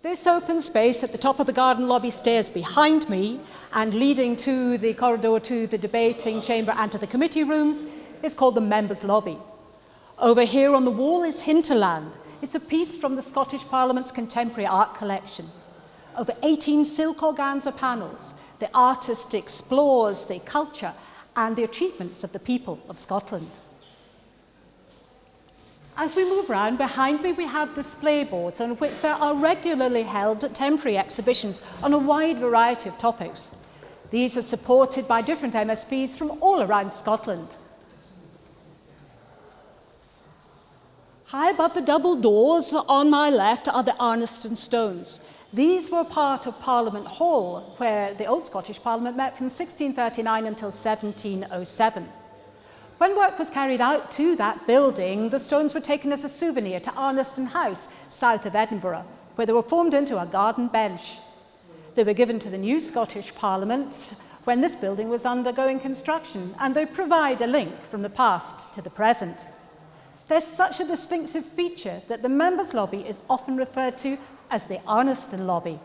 This open space at the top of the garden lobby stairs behind me and leading to the corridor to the debating chamber and to the committee rooms is called the members lobby. Over here on the wall is Hinterland. It's a piece from the Scottish Parliament's contemporary art collection. Over 18 silk organza panels, the artist explores the culture and the achievements of the people of Scotland. As we move around, behind me we have display boards on which there are regularly held temporary exhibitions on a wide variety of topics. These are supported by different MSPs from all around Scotland. High above the double doors on my left are the Arniston Stones. These were part of Parliament Hall, where the Old Scottish Parliament met from 1639 until 1707. When work was carried out to that building, the stones were taken as a souvenir to Arniston House, south of Edinburgh, where they were formed into a garden bench. They were given to the new Scottish Parliament when this building was undergoing construction, and they provide a link from the past to the present. There's such a distinctive feature that the members' lobby is often referred to as the Arniston lobby.